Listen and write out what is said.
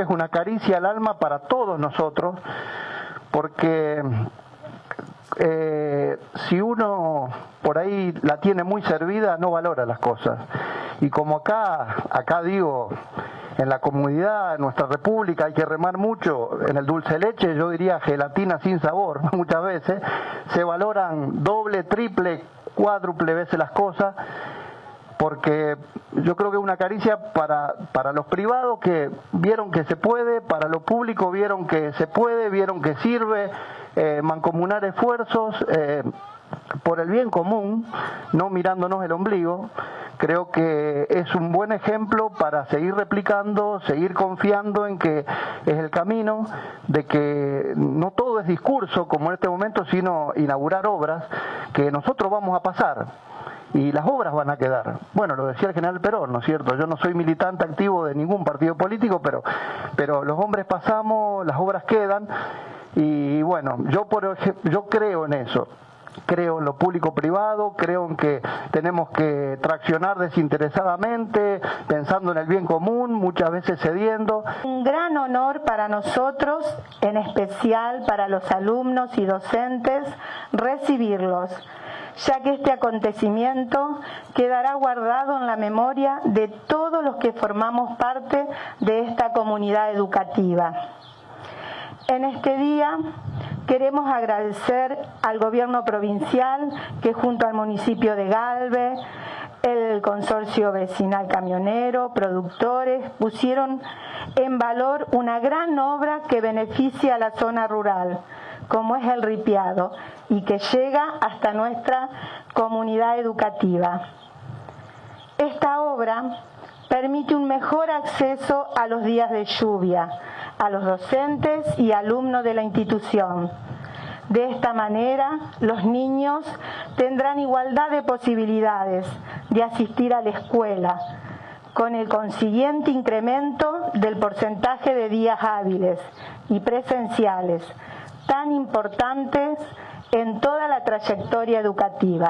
es una caricia al alma para todos nosotros, porque eh, si uno por ahí la tiene muy servida, no valora las cosas. Y como acá, acá digo, en la comunidad, en nuestra república, hay que remar mucho en el dulce leche, yo diría gelatina sin sabor, muchas veces, se valoran doble, triple, cuádruple veces las cosas, porque yo creo que es una caricia para, para los privados que vieron que se puede, para lo público vieron que se puede, vieron que sirve, eh, mancomunar esfuerzos eh, por el bien común, no mirándonos el ombligo. Creo que es un buen ejemplo para seguir replicando, seguir confiando en que es el camino, de que no todo es discurso como en este momento, sino inaugurar obras que nosotros vamos a pasar y las obras van a quedar. Bueno, lo decía el general Perón, ¿no es cierto? Yo no soy militante activo de ningún partido político, pero, pero los hombres pasamos, las obras quedan y bueno, yo, por, yo creo en eso. Creo en lo público-privado, creo en que tenemos que traccionar desinteresadamente, pensando en el bien común, muchas veces cediendo. Un gran honor para nosotros, en especial para los alumnos y docentes, recibirlos ya que este acontecimiento quedará guardado en la memoria de todos los que formamos parte de esta comunidad educativa. En este día queremos agradecer al gobierno provincial que junto al municipio de Galve, el consorcio vecinal camionero, productores, pusieron en valor una gran obra que beneficia a la zona rural, como es el ripiado, y que llega hasta nuestra comunidad educativa. Esta obra permite un mejor acceso a los días de lluvia, a los docentes y alumnos de la institución. De esta manera, los niños tendrán igualdad de posibilidades de asistir a la escuela, con el consiguiente incremento del porcentaje de días hábiles y presenciales, tan importantes en toda la trayectoria educativa.